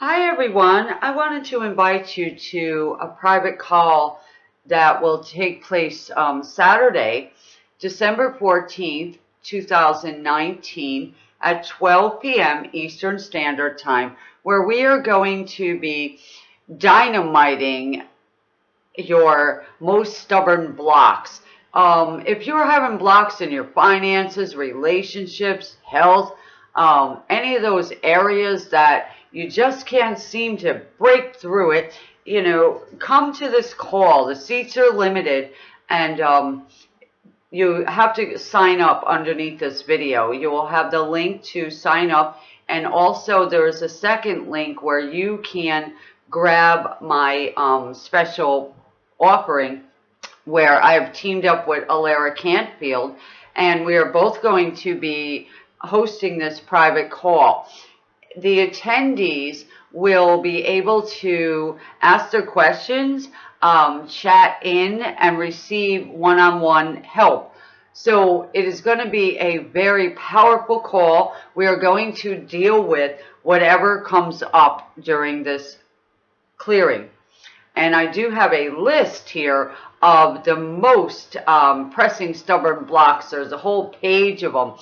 Hi everyone. I wanted to invite you to a private call that will take place um, Saturday, December 14th, 2019 at 12 p.m. Eastern Standard Time, where we are going to be dynamiting your most stubborn blocks. Um, if you're having blocks in your finances, relationships, health, um, any of those areas that you just can't seem to break through it, you know, come to this call. The seats are limited and um, you have to sign up underneath this video. You will have the link to sign up and also there is a second link where you can grab my um, special offering where I have teamed up with Alara Cantfield and we are both going to be hosting this private call. The attendees will be able to ask their questions, um, chat in, and receive one-on-one -on -one help. So it is going to be a very powerful call. We are going to deal with whatever comes up during this clearing. And I do have a list here of the most um, pressing stubborn blocks. There's a whole page of them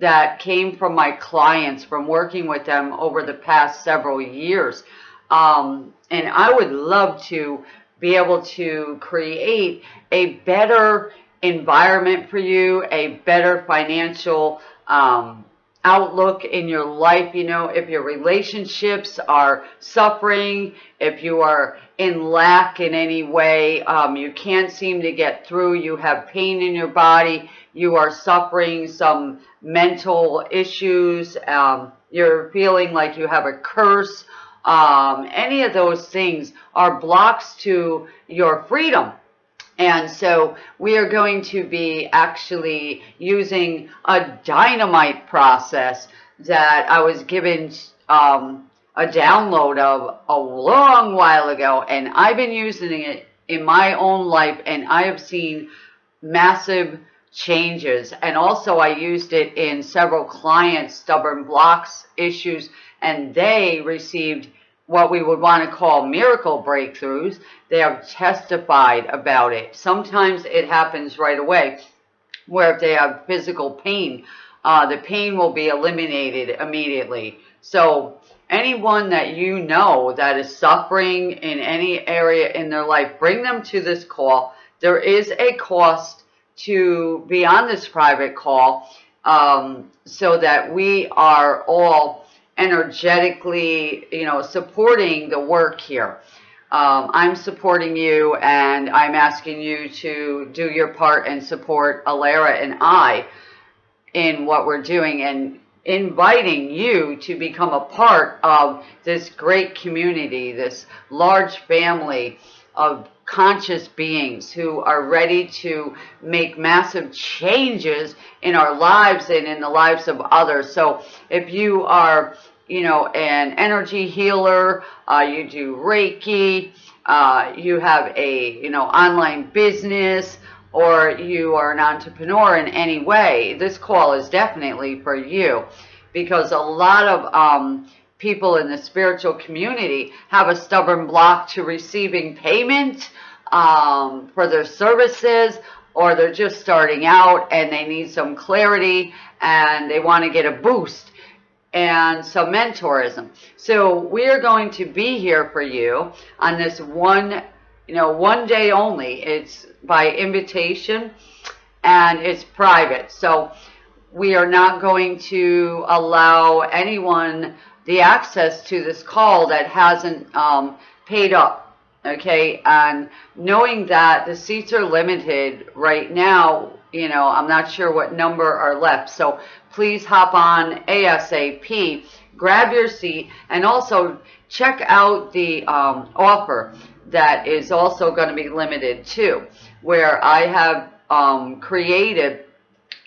that came from my clients from working with them over the past several years. Um, and I would love to be able to create a better environment for you, a better financial um, outlook in your life. You know, if your relationships are suffering, if you are in lack in any way, um, you can't seem to get through, you have pain in your body, you are suffering some mental issues, um, you're feeling like you have a curse, um, any of those things are blocks to your freedom. And so we are going to be actually using a dynamite process that I was given um, a download of a long while ago. And I've been using it in my own life and I have seen massive changes. And also I used it in several clients' stubborn blocks issues and they received what we would want to call miracle breakthroughs. They have testified about it. Sometimes it happens right away where if they have physical pain, uh, the pain will be eliminated immediately. So anyone that you know that is suffering in any area in their life, bring them to this call. There is a cost to be on this private call um, so that we are all energetically, you know, supporting the work here. Um, I'm supporting you and I'm asking you to do your part and support Alara and I in what we're doing and inviting you to become a part of this great community, this large family of conscious beings who are ready to make massive changes in our lives and in the lives of others. So if you are, you know, an energy healer, uh, you do Reiki, uh, you have a, you know, online business, or you are an entrepreneur in any way, this call is definitely for you because a lot of um, people in the spiritual community have a stubborn block to receiving payment um, for their services or they're just starting out and they need some clarity and they want to get a boost and some mentorism. So we are going to be here for you on this one, you know, one day only. It's by invitation and it's private. So we are not going to allow anyone the access to this call that hasn't um, paid up okay? And knowing that the seats are limited right now you know i'm not sure what number are left. So please hop on asap grab your seat and also check out the um, offer that is also going to be limited too where i have um, created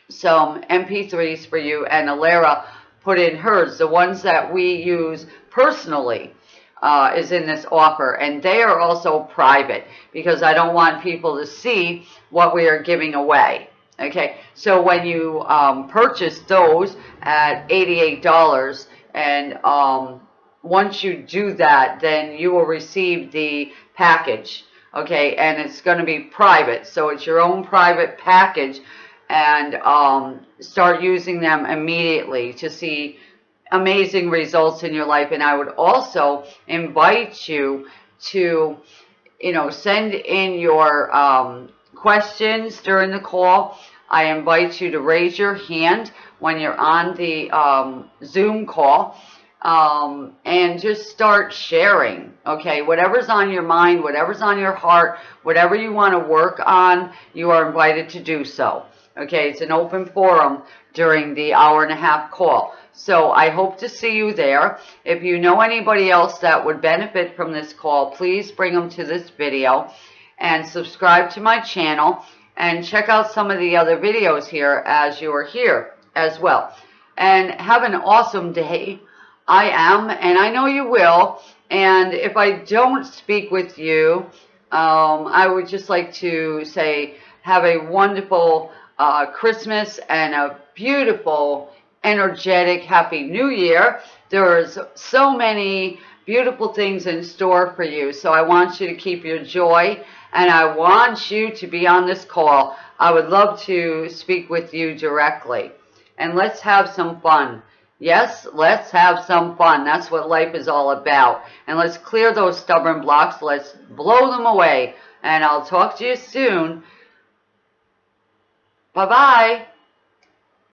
some mp3s for you and alara put in hers the ones that we use personally uh, is in this offer. And they are also private because I don't want people to see what we are giving away. Okay, so when you um, purchase those at $88 and um, once you do that, then you will receive the package. Okay, and it's going to be private, so it's your own private package, and um, start using them immediately to see amazing results in your life. And I would also invite you to, you know, send in your um, questions during the call. I invite you to raise your hand when you're on the um, Zoom call um, and just start sharing. Okay, whatever's on your mind, whatever's on your heart, whatever you want to work on, you are invited to do so. Okay, it's an open forum during the hour and a half call. So I hope to see you there. If you know anybody else that would benefit from this call, please bring them to this video and subscribe to my channel and check out some of the other videos here as you are here as well. And have an awesome day. I am, and I know you will. And if I don't speak with you, um, I would just like to say have a wonderful uh, Christmas and a beautiful, energetic, happy new year. There's so many beautiful things in store for you. So I want you to keep your joy and I want you to be on this call. I would love to speak with you directly. And let's have some fun. Yes, let's have some fun. That's what life is all about. And let's clear those stubborn blocks. Let's blow them away. And I'll talk to you soon. Bye-bye.